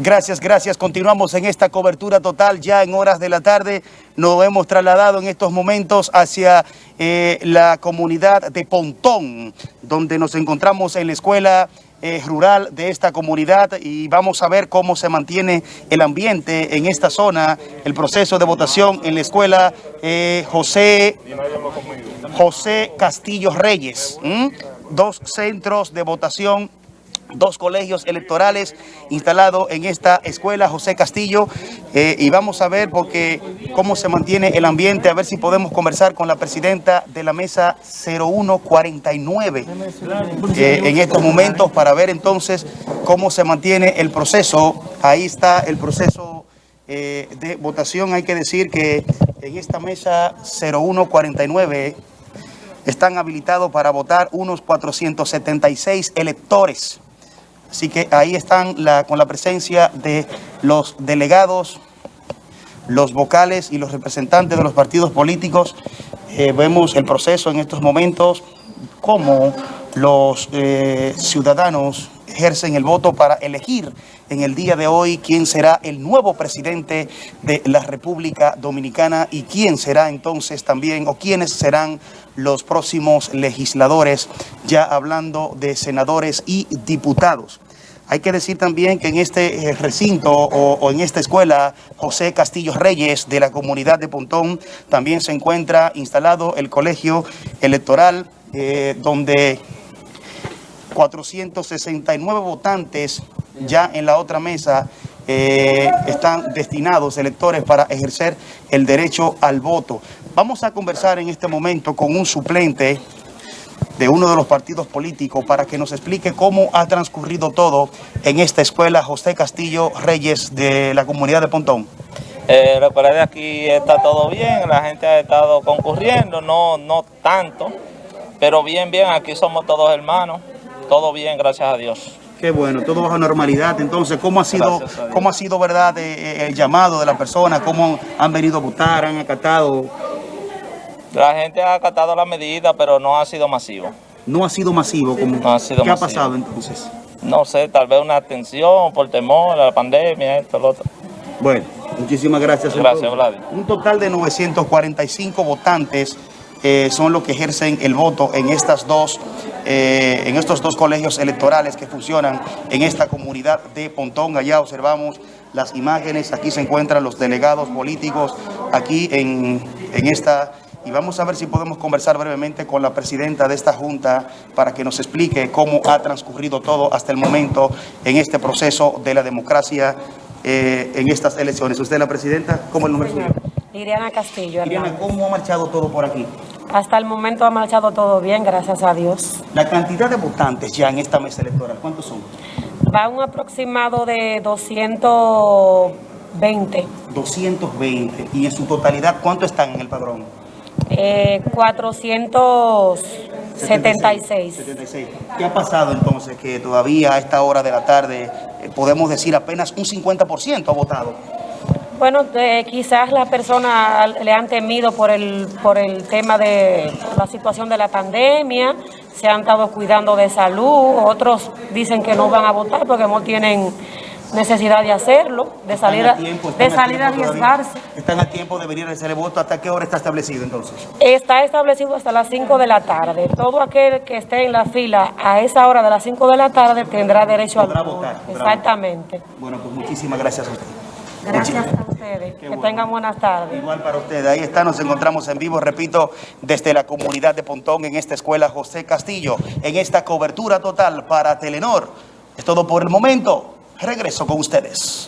Gracias, gracias. Continuamos en esta cobertura total ya en horas de la tarde. Nos hemos trasladado en estos momentos hacia eh, la comunidad de Pontón, donde nos encontramos en la escuela eh, rural de esta comunidad y vamos a ver cómo se mantiene el ambiente en esta zona, el proceso de votación en la escuela eh, José, José Castillo Reyes. Dos centros de votación dos colegios electorales instalados en esta escuela José Castillo eh, y vamos a ver porque cómo se mantiene el ambiente, a ver si podemos conversar con la presidenta de la mesa 0149 eh, en estos momentos para ver entonces cómo se mantiene el proceso. Ahí está el proceso eh, de votación. Hay que decir que en esta mesa 0149 están habilitados para votar unos 476 electores. Así que ahí están con la presencia de los delegados, los vocales y los representantes de los partidos políticos. Eh, vemos el proceso en estos momentos, cómo los eh, ciudadanos ejercen el voto para elegir en el día de hoy quién será el nuevo presidente de la República Dominicana y quién será entonces también o quiénes serán los próximos legisladores, ya hablando de senadores y diputados. Hay que decir también que en este eh, recinto o, en esta escuela José Castillo Reyes de la comunidad de Pontón también se encuentra instalado el colegio electoral eh, donde 469 votantes ya en la otra mesa eh, están destinados electores para ejercer el derecho al voto. Vamos a conversar en este momento con un suplente de uno de los partidos políticos para que nos explique cómo ha transcurrido todo en esta escuela José Castillo Reyes de la comunidad de Pontón. Eh, la de aquí está todo bien, la gente ha estado concurriendo, no, no tanto, pero bien, bien, aquí somos todos hermanos, todo bien, gracias a Dios. Qué bueno, todo bajo normalidad. Entonces, ¿cómo ha sido, cómo ha sido verdad eh, eh, el llamado de la persona? ¿Cómo han venido a votar, han acatado? La gente ha acatado la medida, pero no ha sido masivo. No ha sido masivo. no ha sido ¿Qué ha pasado entonces? No sé, tal vez una atención por temor a la pandemia, esto, lo otro. Bueno, muchísimas gracias. Gracias, Vlad. Un total de 945 votantes eh, son los que ejercen el voto en, estas dos, eh, en estos dos colegios electorales que funcionan en esta comunidad de Pontón. Allá observamos las imágenes, aquí se encuentran los delegados políticos, aquí en, en esta y vamos a ver si podemos conversar brevemente con la presidenta de esta Junta para que nos explique cómo ha transcurrido todo hasta el momento en este proceso de la democracia eh, en estas elecciones. ¿Usted la presidenta? ¿Cómo el nombre suyo? Iriana Castillo. ¿cómo ha marchado todo por aquí? Hasta el momento ha marchado todo bien, gracias a Dios. La cantidad de votantes ya en esta mesa electoral, ¿cuántos son? Va un aproximado de 220. 220. ¿Y en su totalidad cuánto están en el padrón? Eh, 476. ¿Qué ha pasado entonces que todavía a esta hora de la tarde eh, podemos decir apenas un 50% ha votado? Bueno, quizás las personas le han temido por el, por el tema de la situación de la pandemia, se han estado cuidando de salud, otros dicen que no van a votar porque no tienen necesidad de hacerlo, de salir, a, de salir a arriesgarse. ¿Están a tiempo de venir a hacer el voto? ¿Hasta qué hora está establecido entonces? Está establecido hasta las 5 de la tarde. Todo aquel que esté en la fila a esa hora de las 5 de la tarde tendrá derecho a votar. Exactamente. Bueno, pues muchísimas gracias a usted. Gracias a ustedes. que tengan buenas tardes. Igual para ustedes. Ahí está, nos encontramos en vivo, repito, desde la comunidad de Pontón, en esta escuela José Castillo, en esta cobertura total para Telenor. Es todo por el momento. Regreso con ustedes.